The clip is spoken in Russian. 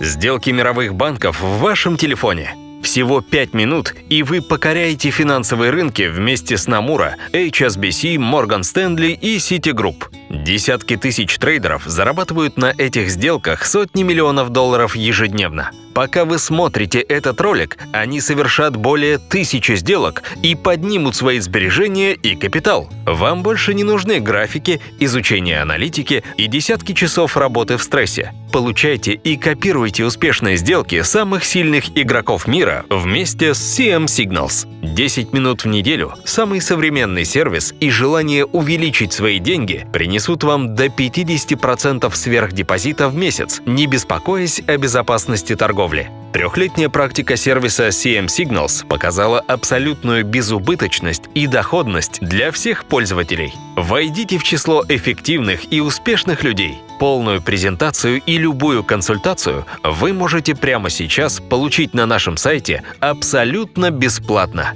Сделки мировых банков в вашем телефоне. Всего 5 минут, и вы покоряете финансовые рынки вместе с Namura, HSBC, Morgan Stanley и Citigroup. Десятки тысяч трейдеров зарабатывают на этих сделках сотни миллионов долларов ежедневно. Пока вы смотрите этот ролик, они совершат более тысячи сделок и поднимут свои сбережения и капитал. Вам больше не нужны графики, изучение аналитики и десятки часов работы в стрессе. Получайте и копируйте успешные сделки самых сильных игроков мира вместе с CM Signals. 10 минут в неделю, самый современный сервис и желание увеличить свои деньги принесут вам до 50% сверхдепозита в месяц, не беспокоясь о безопасности торговли торговли. Трехлетняя практика сервиса CM Signals показала абсолютную безубыточность и доходность для всех пользователей. Войдите в число эффективных и успешных людей. Полную презентацию и любую консультацию вы можете прямо сейчас получить на нашем сайте абсолютно бесплатно.